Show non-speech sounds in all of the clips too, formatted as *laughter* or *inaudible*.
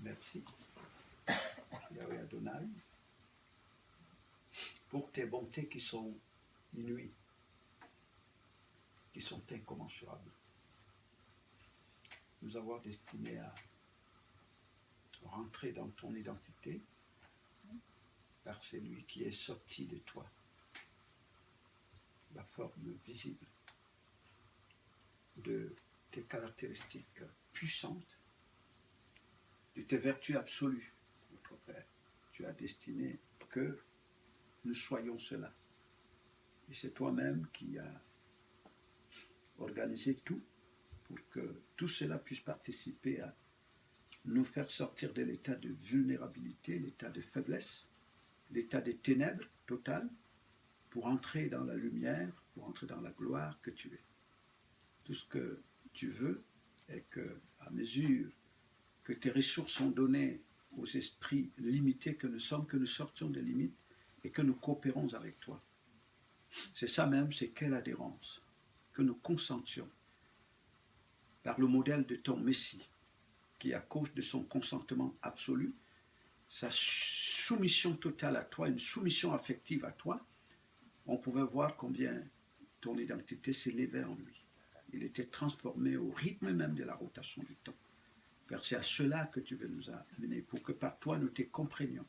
merci. Yahweh Adonai, pour tes bontés qui sont inouïes, qui sont incommensurables. Nous avoir destinés à rentrer dans ton identité par celui qui est sorti de toi, la forme visible de tes caractéristiques puissantes, de tes vertus absolues, notre Père. Tu as destiné que nous soyons cela. Et c'est toi-même qui as organisé tout pour que tout cela puisse participer à nous faire sortir de l'état de vulnérabilité, l'état de faiblesse, l'état des ténèbres totales, pour entrer dans la lumière, pour entrer dans la gloire que tu es. Tout ce que tu veux est que, à mesure que tes ressources sont données aux esprits limités que nous sommes, que nous sortions des limites et que nous coopérons avec toi. C'est ça même, c'est quelle adhérence, que nous consentions par le modèle de ton Messie, qui, à cause de son consentement absolu, sa soumission totale à toi, une soumission affective à toi, on pouvait voir combien ton identité s'élevait en lui. Il était transformé au rythme même de la rotation du temps. Père, c'est à cela que tu veux nous amener, pour que par toi nous te comprenions,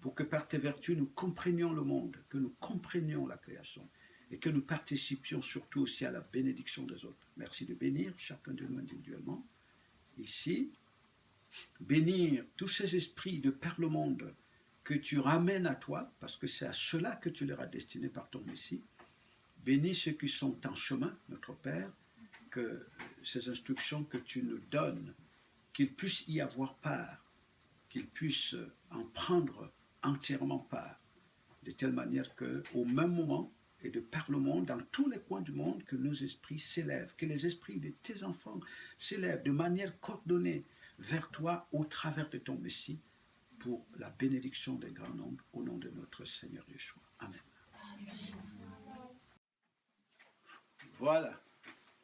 pour que par tes vertus nous comprenions le monde, que nous comprenions la création, et que nous participions surtout aussi à la bénédiction des autres. Merci de bénir chacun de nous individuellement. Ici, bénir tous ces esprits de par le monde que tu ramènes à toi, parce que c'est à cela que tu leur as destiné par ton Messie. Bénis ceux qui sont en chemin, notre Père, que ces instructions que tu nous donnes, qu'ils puissent y avoir part, qu'ils puissent en prendre entièrement part, de telle manière qu'au même moment, et de par le monde, dans tous les coins du monde, que nos esprits s'élèvent, que les esprits de tes enfants s'élèvent de manière coordonnée vers toi au travers de ton Messie, pour la bénédiction des grands nombres, au nom de notre Seigneur Yeshua. Amen. Voilà.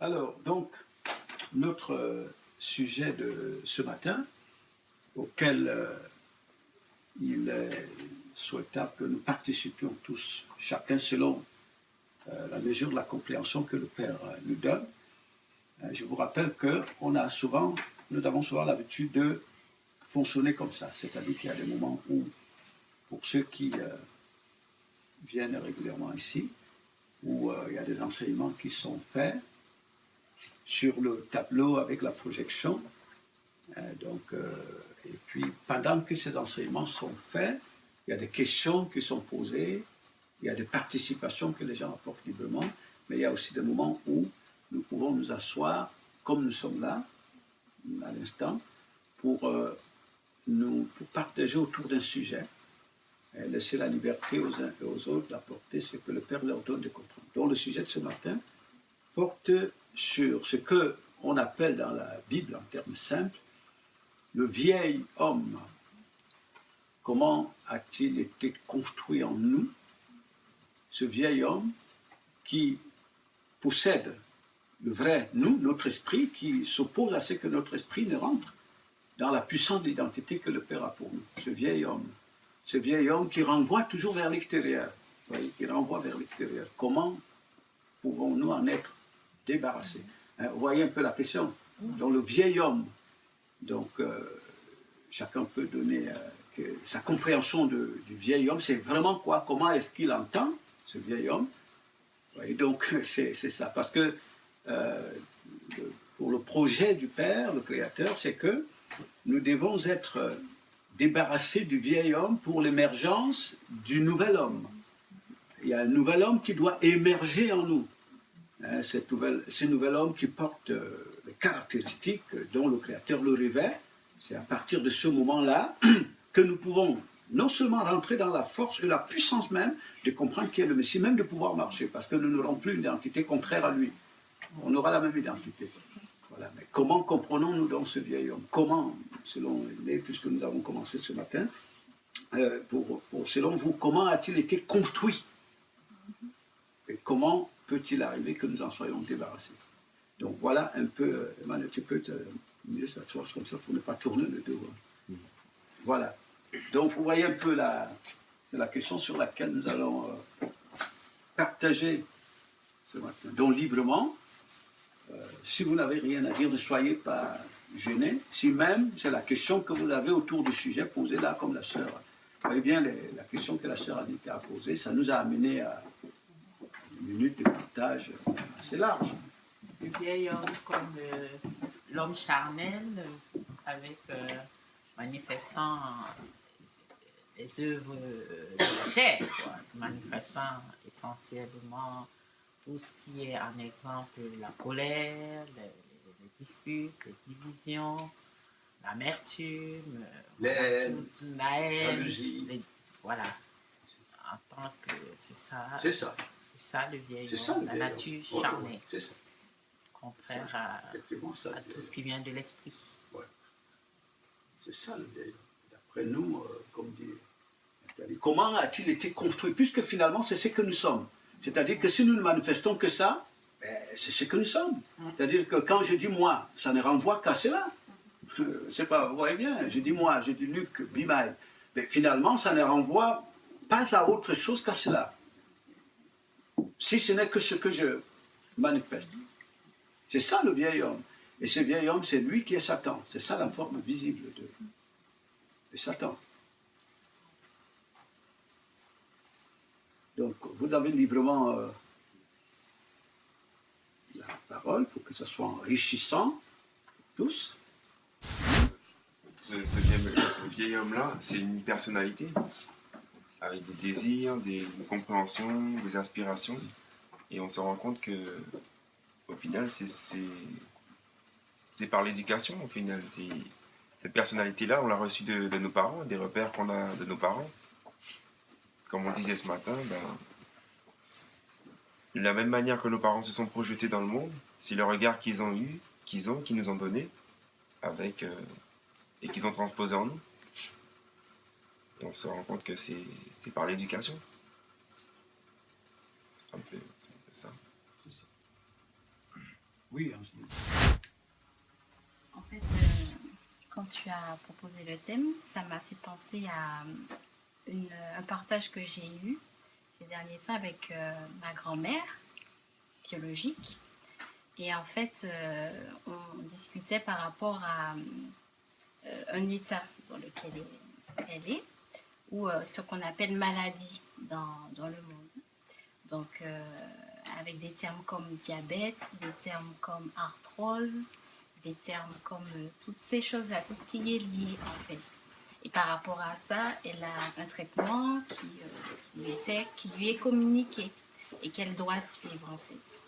Alors, donc, notre euh, sujet de ce matin, auquel euh, il est souhaitable que nous participions tous, chacun selon euh, la mesure de la compréhension que le Père nous donne. je vous rappelle que on a souvent, nous avons souvent l'habitude de fonctionner comme ça. C'est-à-dire qu'il y a des moments où, pour ceux qui euh, viennent régulièrement ici, où euh, il y a des enseignements qui sont faits sur le tableau avec la projection. Euh, donc, et puis, pendant que ces enseignements sont faits, il y a des questions qui sont posées, il y a des participations que les gens apportent librement, mais il y a aussi des moments où nous pouvons nous asseoir, comme nous sommes là, à l'instant, pour nous, pour partager autour d'un sujet, et laisser la liberté aux uns et aux autres d'apporter ce que le Père leur donne de comprendre. Donc le sujet de ce matin porte sur ce que on appelle dans la Bible, en termes simples, le vieil homme. Comment a-t-il été construit en nous, ce vieil homme qui possède le vrai nous, notre esprit, qui s'oppose à ce que notre esprit ne rentre dans la puissance d'identité que le Père a pour nous, ce vieil homme. Ce vieil homme qui renvoie toujours vers l'extérieur, qui renvoie vers l'extérieur. Comment pouvons-nous en être débarrassés hein, Vous voyez un peu la question. Dans le vieil homme, donc euh, chacun peut donner euh, sa compréhension du vieil homme, c'est vraiment quoi Comment est-ce qu'il entend ce vieil homme voyez, Donc *laughs* c'est ça, parce que euh, pour le projet du Père, le Créateur, c'est que nous devons être débarrassés du vieil homme pour l'émergence du nouvel homme. Il y a un nouvel homme qui doit émerger en nous. Hein, cet nouvel, ce nouvel homme qui porte euh, les caractéristiques dont le Créateur le rêvait, c'est à partir de ce moment-là *clears throat* que nous pouvons non seulement rentrer dans la force et la puissance même de comprendre qui est le Messie, même de pouvoir marcher, parce que nous n'aurons plus une identité contraire à lui. On aura la même identité. Voilà. Mais comment comprenons-nous donc ce vieil homme? Comment selon les, puisque nous avons commencé ce matin, euh, pour, selon vous, comment a-t-il été construit? Et comment peut-il arriver que nous en soyons débarrassés Donc voilà un peu, euh, Emmanuel, tu peux te, mieux s'asseoir comme ça pour ne pas tourner le dos. Hein. Voilà. Donc, vous voyez un peu la, la question sur laquelle nous allons euh, partager ce matin. Donc, librement, euh, si vous n'avez rien à dire, ne soyez pas gênés. Si même c'est la question que vous avez autour du sujet, posée là comme la sœur. Vous voyez bien la question que la sœur Anita a posée, ça nous a amené à une minute de partage assez large. Le vieil homme comme euh, l'homme charnel, euh, avec manifestant les œuvres de la chair, manifestant essentiellement tout ce qui est en exemple la colère, les, disputes, les divisions, l'amertume, la haine, la jalousie. voilà. En tant que c'est ça. C'est ça. C'est ça le vieil homme, la nature charnée. c'est ça. Contraire à, à tout ce qui vient de l'esprit. Ouais. C'est ça le vieil. D'après nous, euh, comme dit Comment a-t-il été construit? Puisque finalement, c'est ce que nous sommes. C'est-à-dire que si nous ne manifestons que ça, ben, c'est ce que nous sommes. C'est-à-dire que quand je dis moi, ça ne renvoie qu'à cela. *laughs* C'est pas, vous voyez bien, je dis moi, je dis Luc, Bimaï. Mais finalement, ça ne renvoie pas à autre chose qu'à cela. Si ce n'est que ce que je manifeste. C'est ça le vieil homme. Et ce vieil homme, c'est lui qui est Satan. C'est ça la forme visible de, Satan. Donc, vous avez librement euh, la parole pour que ce soit enrichissant tous. Ce, vieil, homme-là, c'est une personnalité avec des désirs, des, compréhensions, des aspirations. Et on se rend compte que, au final, c'est par l'éducation, au final. Cette personnalité-là, on l'a reçue de, nos parents, des repères qu'on a de nos parents comme on disait ce matin, ben, de la même manière que nos parents se sont projetés dans le monde, c'est le regard qu'ils ont eu, qu'ils ont, qu'ils nous ont donné, avec, euh, et qu'ils ont transposé en nous. Et on se rend compte que c'est par l'éducation. C'est un, peu ça. Oui, En fait, euh, quand tu as proposé le thème, ça m'a fait penser à un partage que j'ai eu ces derniers temps avec euh, ma grand-mère biologique. Et en fait, euh, on discutait par rapport à euh, un état dans lequel elle est, ou ce qu'on appelle maladie dans, dans le monde. Donc, avec des termes comme diabète, des termes comme arthrose, des termes comme toutes ces choses-là, tout ce qui est lié en fait. Et par rapport à ça, elle a un traitement qui, euh, lui, était, qui lui est communiqué et qu'elle doit suivre en fait.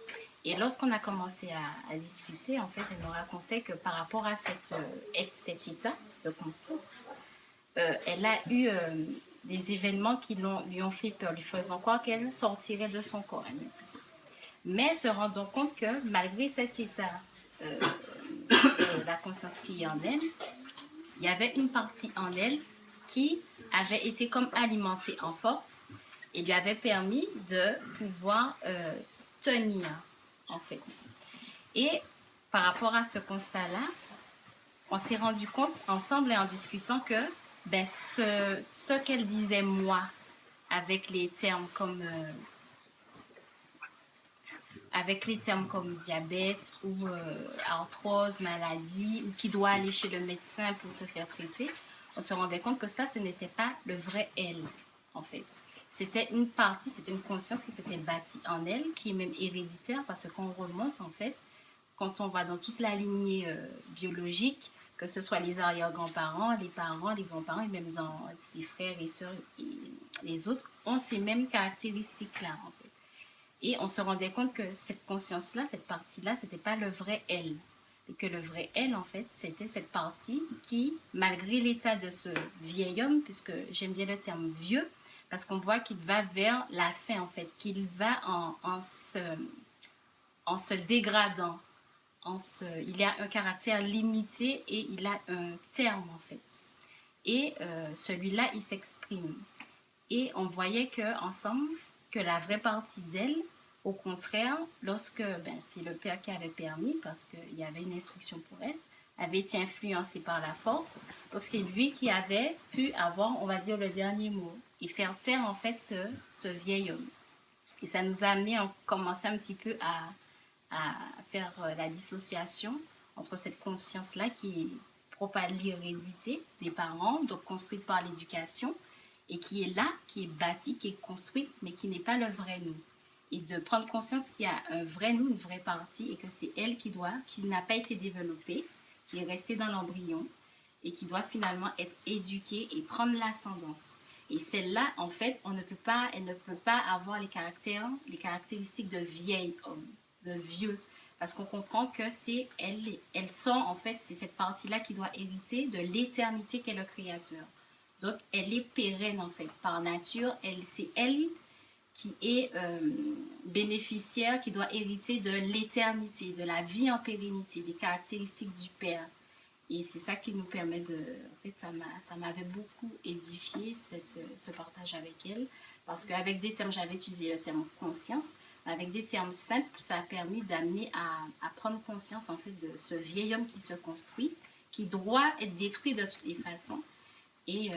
Et lorsqu'on a commencé à, discuter, en fait, elle nous racontait que par rapport à cette, euh, cet état de conscience, euh, elle a eu des événements qui lui ont fait peur, lui faisant croire qu'elle sortirait de son corps, Mais se rendant compte que malgré cet état, de la conscience qui est en elle, il y avait une partie en elle qui avait été comme alimentée en force et lui avait permis de pouvoir euh, tenir, en fait. Et par rapport à ce constat-là, on s'est rendu compte ensemble et en discutant que ben, ce, qu'elle disait moi, avec les termes comme euh, avec les termes comme diabète ou euh, arthrose, maladie, ou qui doit aller chez le médecin pour se faire traiter, on se rendait compte que ça, ce n'était pas le vrai elle, en fait. C'était une partie, c'était une conscience qui s'était bâtie en elle, qui est même héréditaire, parce qu'on remonte, en fait, quand on va dans toute la lignée euh, biologique, que ce soit les arrière-grands-parents, les parents, les grands-parents, et même dans ses frères et sœurs les autres, ont ces mêmes caractéristiques-là, en fait. Et on se rendait compte que cette conscience-là, cette partie-là, c'était pas le vrai elle. Et que le vrai elle, en fait, c'était cette partie qui, malgré l'état de ce vieil homme, puisque j'aime bien le terme vieux, parce qu'on voit qu'il va vers la fin, en fait, qu'il va en, se, en se dégradant. Il a un caractère limité et il a un terme, en fait. Et euh, celui-là, il s'exprime. Et on voyait que ensemble, que la vraie partie d'elle, au contraire, lorsque ben, c'est le père qui avait permis, parce qu'il y avait une instruction pour elle, avait été influencé par la force. Donc c'est lui qui avait pu avoir, on va dire, le dernier mot et faire taire en fait ce, ce vieil homme. Et ça nous a amené à commencer un petit peu à, à faire euh, la dissociation entre cette conscience-là qui est propre à l'hérédité des parents, donc construite par l'éducation, et qui est là, qui est bâtie, qui est construite, mais qui n'est pas le vrai nous. Et de prendre conscience qu'il y a un vrai nous, une vraie partie, et que c'est elle qui doit, qui n'a pas été développée, qui est restée dans l'embryon, et qui doit finalement être éduquée et prendre l'ascendance. Et celle-là, en fait, on ne peut pas, elle ne peut pas avoir les caractéristiques de vieil homme, de vieux, parce qu'on comprend que c'est elle, elle sent en fait, c'est cette partie-là qui doit hériter de l'éternité qu'est le Créateur. Donc, elle est pérenne en fait, par nature. Elle, c'est elle qui est euh, bénéficiaire, qui doit hériter de l'éternité, de la vie en pérennité, des caractéristiques du Père. Et c'est ça qui nous permet de... En fait, ça, m'a, ça m'avait beaucoup édifié, cette, ce partage avec elle. Parce qu'avec des termes, j'avais utilisé le terme conscience. Avec des termes simples, ça a permis d'amener à, prendre conscience, en fait, de ce vieil homme qui se construit, qui doit être détruit de toutes les façons. Et euh,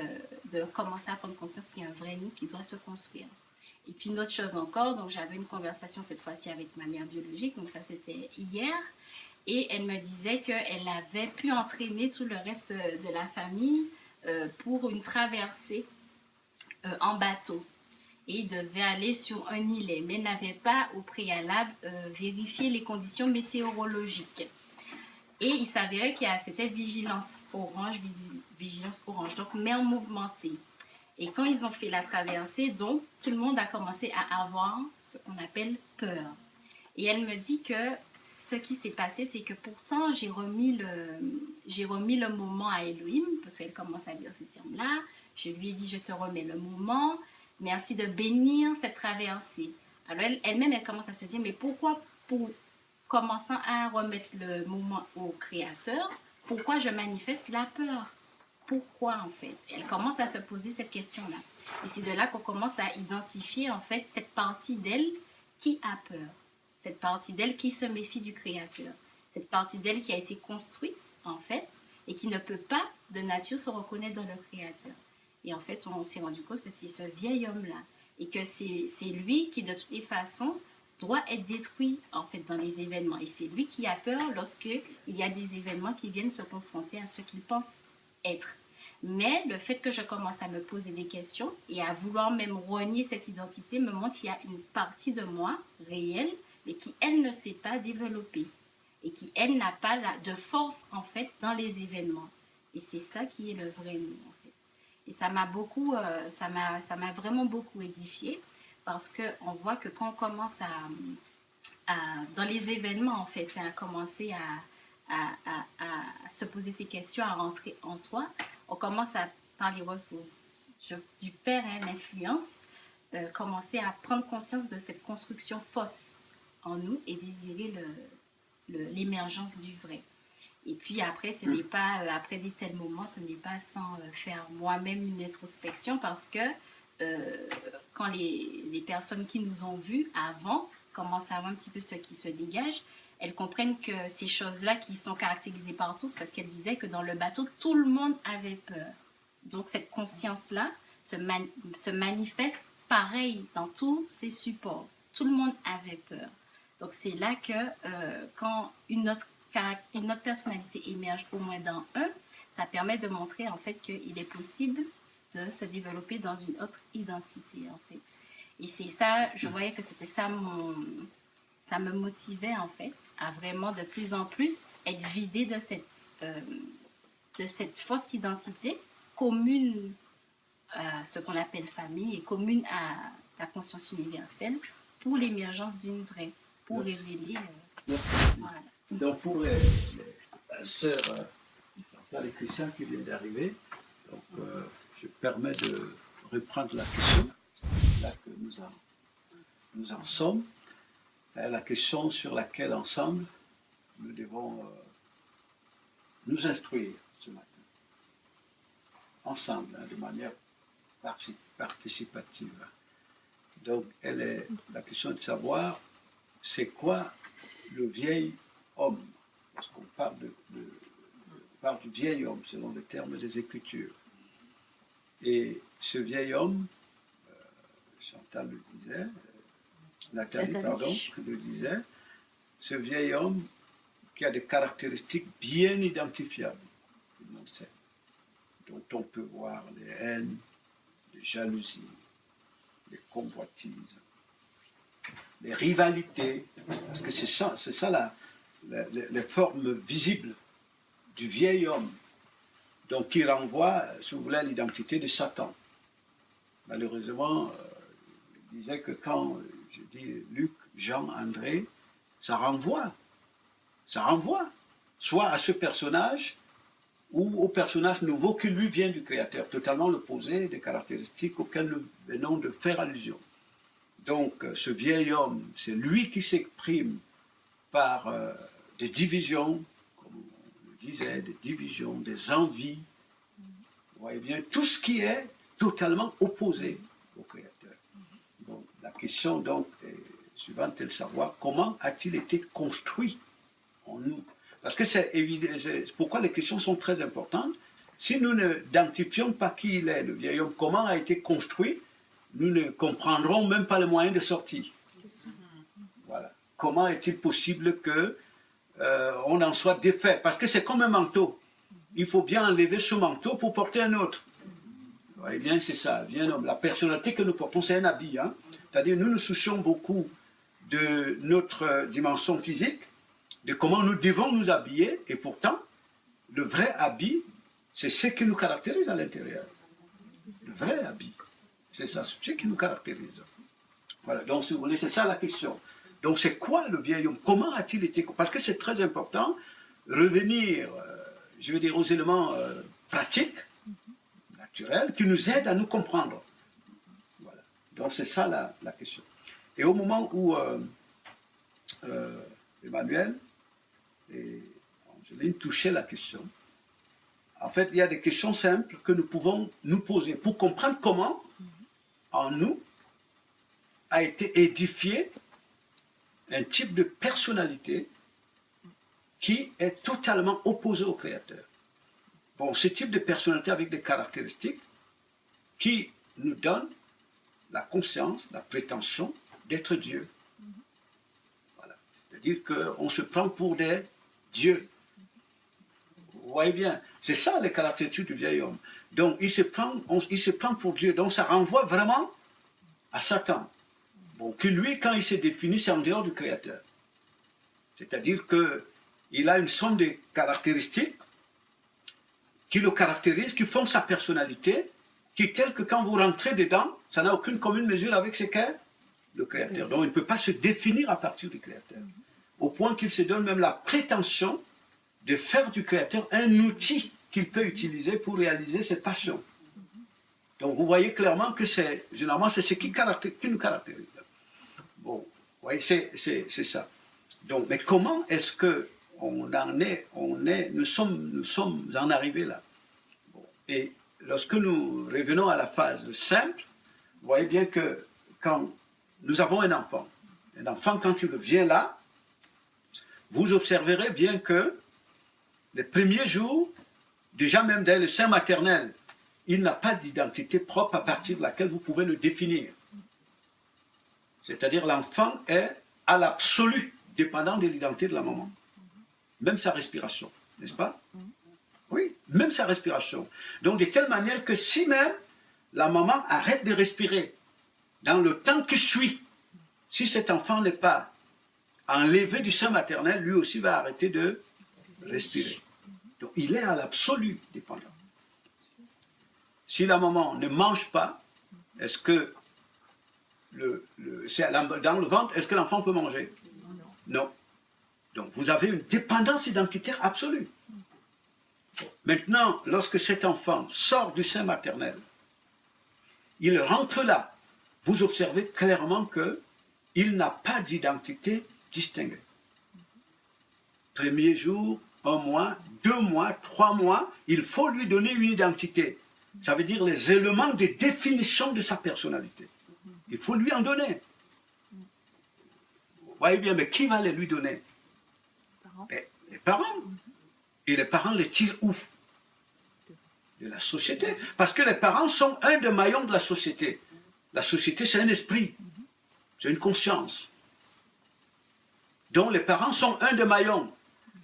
de commencer à prendre conscience qu'il y a un vrai nous qui doit se construire. Et puis une autre chose encore, donc j'avais une conversation cette fois-ci avec ma mère biologique, donc ça c'était hier, et elle me disait qu'elle avait pu entraîner tout le reste de la famille euh, pour une traversée euh, en bateau. Et devait aller sur un îlet, mais n'avait pas au préalable euh, vérifié les conditions météorologiques. Et il s'avérait a c'était vigilance orange, vigilance orange, donc mer mouvementée. Et quand ils ont fait la traversée, donc, tout le monde a commencé à avoir ce qu'on appelle peur. Et elle me dit que ce qui s'est passé, c'est que pourtant, j'ai remis, le, remis le moment à Elohim, parce qu'elle commence à dire ces termes-là. Je lui ai dit, je te remets le moment. Merci de bénir cette traversée. Alors, elle, elle-même, elle commence à se dire, mais pourquoi, pour commençant à remettre le moment au Créateur, pourquoi je manifeste la peur? Pourquoi en fait? Elle commence à se poser cette question-là. Et c'est de là qu'on commence à identifier en fait cette partie d'elle qui a peur, cette partie d'elle qui se méfie du Créateur, cette partie d'elle qui a été construite en fait et qui ne peut pas de nature se reconnaître dans le Créateur. Et en fait, on s'est rendu compte que c'est ce vieil homme-là et que c'est lui qui de toutes les façons doit être détruit en fait dans les événements. Et c'est lui qui a peur lorsque il y a des événements qui viennent se confronter à ce qu'il pense être. Mais le fait que je commence à me poser des questions et à vouloir même renier cette identité me montre qu'il y a une partie de moi réelle, mais qui, elle, ne s'est pas développée. Et qui, elle, n'a pas de force, en fait, dans les événements. Et c'est ça qui est le vrai nous. Et ça m'a beaucoup, euh, ça m'a vraiment beaucoup édifié parce qu'on voit que quand on commence à, dans les événements, en fait, à commencer à, à, se poser ces questions, à rentrer en soi, on commence à, par les ressources du père, hein, l'influence, euh, commencer à prendre conscience de cette construction fausse en nous et désirer l'émergence du vrai. Et puis après, ce n'est pas, euh, après des tels moments, ce n'est pas sans euh, faire moi-même une introspection parce que quand les, les, personnes qui nous ont vus avant commencent à voir un petit peu ce qui se dégage, elles comprennent que ces choses-là qui sont caractérisées par tous, parce qu'elle disait que dans le bateau, tout le monde avait peur. Donc cette conscience-là se, se manifeste pareil dans tous ces supports. Tout le monde avait peur. Donc c'est là que euh, quand une autre, une autre personnalité émerge au moins dans un, ça permet de montrer en fait qu'il est possible de se développer dans une autre identité en fait. Et c'est ça, je voyais que c'était ça mon, ça me motivait en fait à vraiment de plus en plus être vidée de cette, euh, de cette fausse identité commune à ce qu'on appelle famille et commune à la conscience universelle pour l'émergence d'une vraie, pour révéler. Euh, donc pour les, les sœurs, euh, les chrétiens qui viennent d'arriver, donc je permets de reprendre la question, là que nous en, nous en sommes la question sur laquelle ensemble nous devons euh, nous instruire ce matin. Ensemble, hein, de manière participative. Donc, elle est la question de savoir c'est quoi le vieil homme. Parce qu'on parle de, parle du vieil homme, selon le terme des Écritures. Et ce vieil homme, euh, Chantal le disait, euh, Nathalie, Nathalie. pardon, le disait, ce vieil homme qui a des caractéristiques bien identifiables, tout le monde sait, dont on peut voir les haines, les jalousies, les convoitises, les rivalités, parce que c'est ça, c'est ça la, les formes visibles du vieil homme, donc qui renvoie, si vous voulez, à l'identité de Satan. Malheureusement, euh, je disais que quand je dis Luc, Jean, André, ça renvoie, ça renvoie, soit à ce personnage ou au personnage nouveau qui lui vient du Créateur, totalement l'opposé des caractéristiques auxquelles nous venons de faire allusion. Donc, ce vieil homme, c'est lui qui s'exprime par euh, des divisions, comme on le disait, des divisions, des envies. Vous voyez bien, tout ce qui est totalement opposé au Créateur. Donc, la question donc est suivante est de savoir comment a-t-il été construit en nous? Parce que c'est évident, pourquoi les questions sont très importantes. Si nous n'identifions pas qui il est, le vieil homme, comment a été construit, nous ne comprendrons même pas les moyens de sortie. Voilà. Comment est-il possible que euh, on en soit défait Parce que c'est comme un manteau. Il faut bien enlever ce manteau pour porter un autre. Voyez bien, c'est ça. Bien, la personnalité que nous portons, c'est un habit. hein. C'est-à-dire, nous nous soucions beaucoup de notre euh, dimension physique, de comment nous devons nous habiller, et pourtant, le vrai habit, c'est ce qui nous caractérise à l'intérieur. Le vrai habit, c'est ça, ce qui nous caractérise. Voilà, donc si vous voulez, c'est ça la question. Donc c'est quoi le vieil homme? Comment a-t-il été Parce que c'est très important, revenir, euh, je veux dire, aux éléments euh, pratiques, naturels, qui nous aident à nous comprendre. Voilà. Donc c'est ça la, la question. Et au moment où euh, Emmanuel et Angeline touchaient la question, en fait, il y a des questions simples que nous pouvons nous poser pour comprendre comment, en nous, a été édifié un type de personnalité qui est totalement opposé au Créateur. Bon, ce type de personnalité avec des caractéristiques qui nous donnent la conscience, la prétention d'être Dieu. Voilà. C'est-à-dire qu'on se prend pour des dieux. Vous voyez bien, c'est ça les caractéristiques du vieil homme. Donc il se prend, il se prend pour Dieu. Donc ça renvoie vraiment à Satan. Que lui, quand il se définit, c'est en dehors du Créateur. C'est-à-dire qu'il a une somme de caractéristiques qui le caractérisent, qui font sa personnalité, qui, tel que quand vous rentrez dedans, ça n'a aucune commune mesure avec ce qu'est le Créateur. Donc il ne peut pas se définir à partir du Créateur. Au point qu'il se donne même la prétention de faire du Créateur un outil qu'il peut utiliser pour réaliser ses passions. Donc vous voyez clairement que c'est, généralement, c'est ce qui nous caractérise. Voyez, c'est ça. Donc, mais comment est-ce que on en est, on est, nous sommes, nous sommes en arrivés là? Et lorsque nous revenons à la phase simple, vous voyez bien que quand nous avons un enfant, un enfant quand il vient là, vous observerez bien que les premiers jours, déjà même dès le sein maternel, il n'a pas d'identité propre à partir de laquelle vous pouvez le définir. C'est-à-dire l'enfant est à l'absolu dépendant de l'identité de la maman. Même sa respiration, n'est-ce pas? Oui, même sa respiration. Donc de telle manière que si même la maman arrête de respirer dans le temps qui suit, si cet enfant n'est pas enlevé du sein maternel, lui aussi va arrêter de respirer. Donc il est à l'absolu dépendant. Si la maman ne mange pas, est-ce que le, dans le ventre, est-ce que l'enfant peut manger? Non. Donc vous avez une dépendance identitaire absolue. Maintenant, lorsque cet enfant sort du sein maternel, il rentre là, vous observez clairement que il n'a pas d'identité distinguée. Premier jour, un mois, deux mois, trois mois, il faut lui donner une identité. Ça veut dire les éléments de définition de sa personnalité. Il faut lui en donner. Vous voyez bien, mais qui va les lui donner? Parents. Les parents. Et les parents les tirent où? De la société. Parce que les parents sont un des maillons de la société. La société, c'est un esprit. C'est une conscience. Donc les parents sont un des maillons.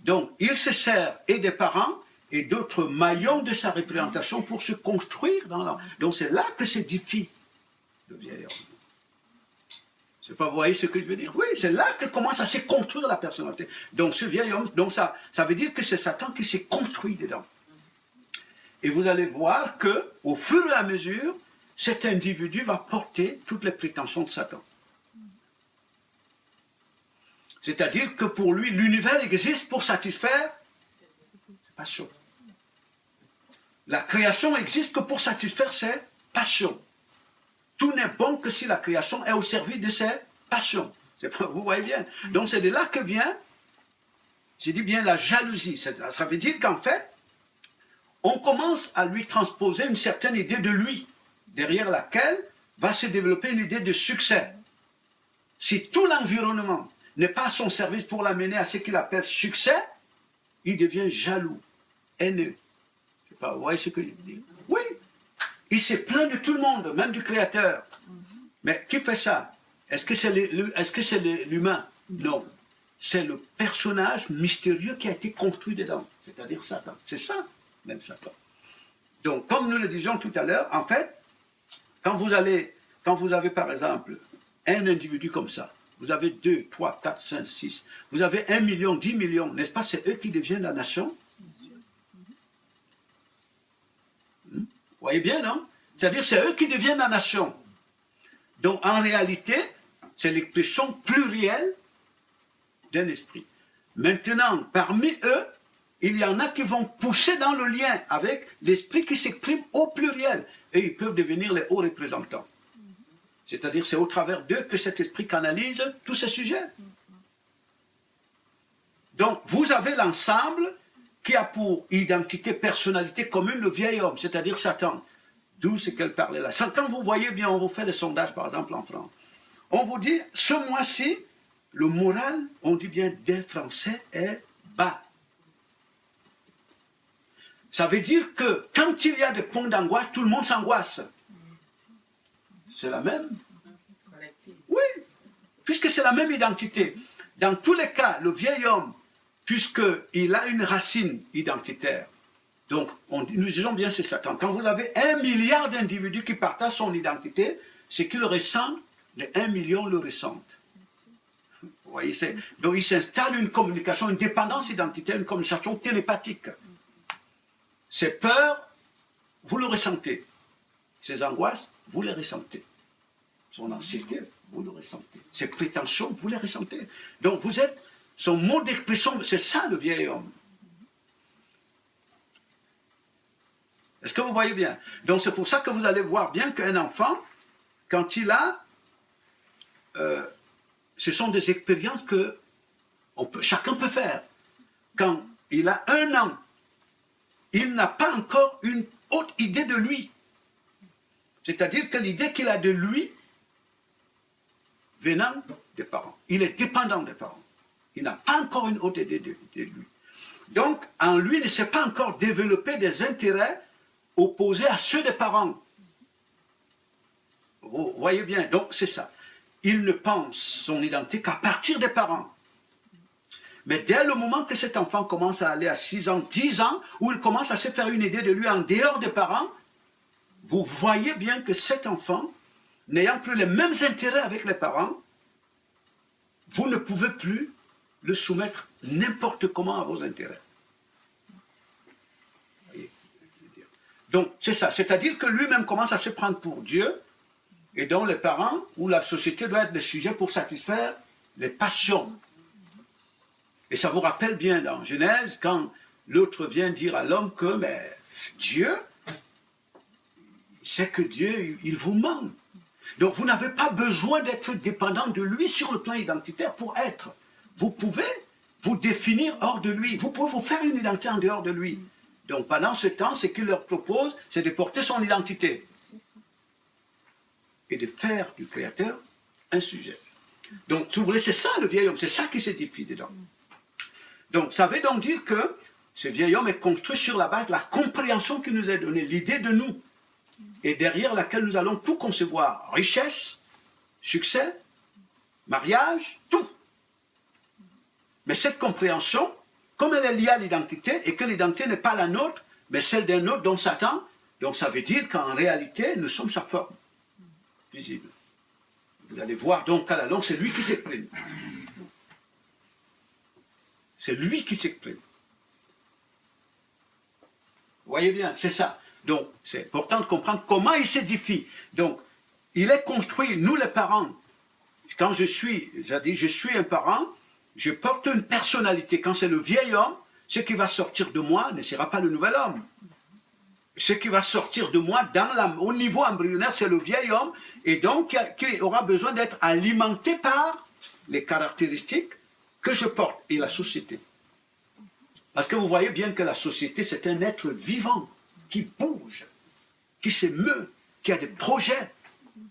Donc il se sert et des parents et d'autres maillons de sa représentation pour se construire dans la... Donc c'est là que s'édifie le vieil homme. Vous voyez ce que je veux dire? Oui, c'est là que commence à se construire la personnalité. Donc ce vieil homme, donc ça, ça veut dire que c'est Satan qui s'est construit dedans. Et vous allez voir que, au fur et à mesure, cet individu va porter toutes les prétentions de Satan. C'est-à-dire que pour lui, l'univers existe pour satisfaire ses passions. La création existe que pour satisfaire ses passions. Tout n'est bon que si la création est au service de ses passions. Vous voyez bien. Donc c'est de là que vient, j'ai dit bien la jalousie. Ça veut dire qu'en fait, on commence à lui transposer une certaine idée de lui, derrière laquelle va se développer une idée de succès. Si tout l'environnement n'est pas à son service pour l'amener à ce qu'il appelle succès, il devient jaloux, haineux. Vous voyez ce que je dis Oui, il se plaint de tout le monde, même du Créateur. Mais qui fait ça? Est-ce que c'est l'humain? Non. C'est le personnage mystérieux qui a été construit dedans, c'est-à-dire Satan. C'est ça, même Satan. Donc, comme nous le disions tout à l'heure, en fait, quand vous allez, quand vous avez par exemple un individu comme ça, vous avez 2, 3, 4, 5, 6, vous avez 1 million, 10 millions, n'est-ce pas? C'est eux qui deviennent la nation. Vous voyez bien, non? C'est-à-dire c'est eux qui deviennent la nation. Donc en réalité, c'est l'expression plurielle d'un esprit. Maintenant, parmi eux, il y en a qui vont pousser dans le lien avec l'esprit qui s'exprime au pluriel. Et ils peuvent devenir les hauts représentants. C'est-à-dire c'est au travers d'eux que cet esprit canalise tous ces sujets. Donc vous avez l'ensemble qui a pour identité, personnalité commune le vieil homme, c'est-à-dire Satan. D'où ce qu'elle parlait là. Quand vous voyez bien, on vous fait des sondages par exemple en France. On vous dit, ce mois-ci, le moral, on dit bien des Français, est bas. Ça veut dire que quand il y a des points d'angoisse, tout le monde s'angoisse. C'est la même Oui, puisque c'est la même identité. Dans tous les cas, le vieil homme, puisqu'il a une racine identitaire, donc on, nous disons bien c'est Satan. Quand vous avez un milliard d'individus qui partagent son identité, ce qu'il ressent, les un million le ressentent. Vous voyez, donc il s'installe une communication, une dépendance identitaire, une communication télépathique. Ces peurs, vous le ressentez. Ces angoisses, vous les ressentez son anxiété, vous le ressentez. Ses prétentions, vous les ressentez. Donc vous êtes son mot d'expression, c'est ça le vieil homme. Est-ce que vous voyez bien? Donc c'est pour ça que vous allez voir bien qu'un enfant, quand il a... Euh, ce sont des expériences que chacun peut faire. Quand il a un an, il n'a pas encore une haute idée de lui. C'est-à-dire que l'idée qu'il a de lui, venant des parents. Il est dépendant des parents. Il n'a pas encore une haute idée de, lui. Donc, en lui, il ne s'est pas encore développé des intérêts opposés à ceux des parents. Vous voyez bien, donc c'est ça. Il ne pense son identité qu'à partir des parents. Mais dès le moment que cet enfant commence à aller à 6 ans, 10 ans, où il commence à se faire une idée de lui en dehors des parents, vous voyez bien que cet enfant n'ayant plus les mêmes intérêts avec les parents, vous ne pouvez plus le soumettre n'importe comment à vos intérêts. Donc, c'est ça. C'est-à-dire que lui-même commence à se prendre pour Dieu, et dont les parents ou la société doit être le sujet pour satisfaire les passions. Et ça vous rappelle bien dans Genèse, quand l'autre vient dire à l'homme que mais Dieu, c'est que Dieu, il vous manque. Donc vous n'avez pas besoin d'être dépendant de lui sur le plan identitaire pour être. Vous pouvez vous définir hors de lui. Vous pouvez vous faire une identité en dehors de lui. Donc pendant ce temps, ce qu'il leur propose, c'est de porter son identité. Et de faire du Créateur un sujet. Donc, vous c'est ça le vieil homme, c'est ça qui s'édifie dedans. Donc, ça veut donc dire que ce vieil homme est construit sur la base de la compréhension qui nous est donnée, l'idée de nous, et derrière laquelle nous allons tout concevoir, richesse, succès, mariage, tout. Mais cette compréhension, comme elle est liée à l'identité, et que l'identité n'est pas la nôtre, mais celle d'un autre dont Satan, donc ça veut dire qu'en réalité, nous sommes sa forme visible. Vous allez voir donc à la longue, c'est lui qui s'exprime. C'est lui qui s'exprime. Voyez bien, c'est ça. Donc, c'est important de comprendre comment il s'édifie. Donc, il est construit, nous les parents, quand je suis, j'ai dit, je suis un parent, je porte une personnalité. Quand c'est le vieil homme, ce qui va sortir de moi ne sera pas le nouvel homme. Ce qui va sortir de moi dans au niveau embryonnaire, c'est le vieil homme, et donc qui aura besoin d'être alimenté par les caractéristiques que je porte et la société. Parce que vous voyez bien que la société, c'est un être vivant, qui bouge, qui s'émeut, qui a des projets,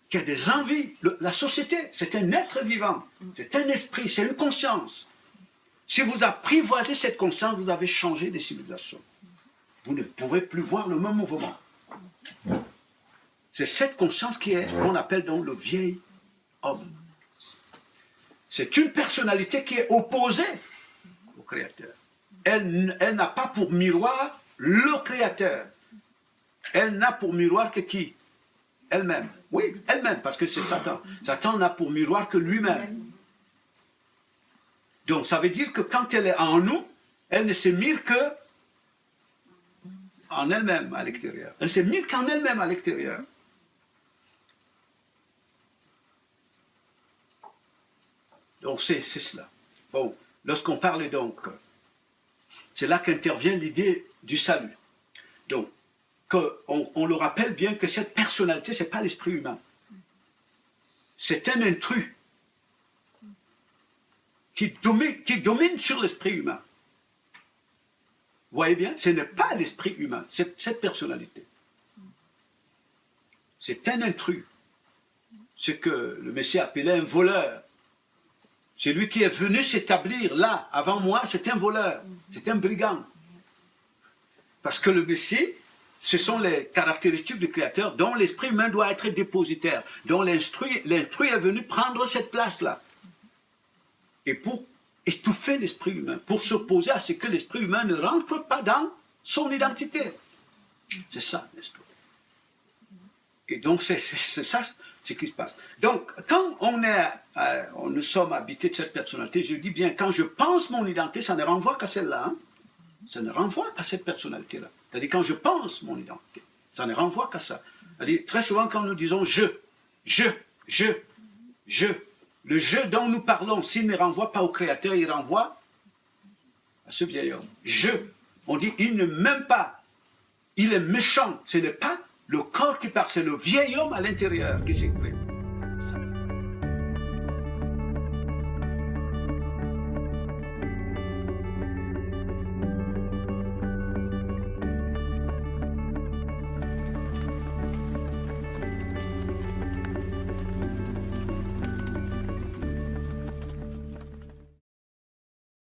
qui a des envies. la société, c'est un être vivant, c'est un esprit, c'est une conscience. Si vous apprivoisez cette conscience, vous avez changé des civilisations. Vous ne pouvez plus voir le même mouvement. C'est cette conscience qui est, qu'on appelle donc le vieil homme. C'est une personnalité qui est opposée au Créateur. Elle, elle n'a pas pour miroir le Créateur. Elle n'a pour miroir que qui? Elle-même. Oui, elle-même, parce que c'est Satan. Satan n'a pour miroir que lui-même. Donc ça veut dire que quand elle est en nous, elle ne se mire que en elle-même à l'extérieur. Elle ne se mire qu'en elle-même à l'extérieur. Donc c'est cela. Bon, lorsqu'on parle donc, c'est là qu'intervient l'idée du salut. Donc, qu'on on le rappelle bien que cette personnalité, ce n'est pas l'esprit humain. C'est un intrus qui domine, sur l'esprit humain. Vous voyez bien, ce n'est pas l'esprit humain, c'est cette personnalité. C'est un intrus. Ce que le Messie appelait un voleur. C'est lui qui est venu s'établir là, avant moi, c'est un voleur, c'est un brigand. Parce que le Messie, ce sont les caractéristiques du Créateur dont l'esprit humain doit être dépositaire, dont l'intrus est venu prendre cette place-là. Et pour étouffer l'esprit humain, pour s'opposer à ce que l'esprit humain ne rentre pas dans son identité. C'est ça l'esprit. Et donc c'est ça ce qui se passe. Donc quand on est, euh, nous sommes habités de cette personnalité, je dis bien, quand je pense mon identité, ça ne renvoie qu'à celle-là. Hein. Ça ne renvoie qu'à cette personnalité-là. C'est-à-dire quand je pense mon identité, ça ne renvoie qu'à ça. C'est-à-dire très souvent quand nous disons je, je, je, je, le je dont nous parlons, s'il ne renvoie pas au Créateur, il renvoie à ce vieil homme. Je, on dit il ne m'aime pas, il est méchant. Ce n'est pas le corps qui parle, c'est le vieil homme à l'intérieur qui s'exprime.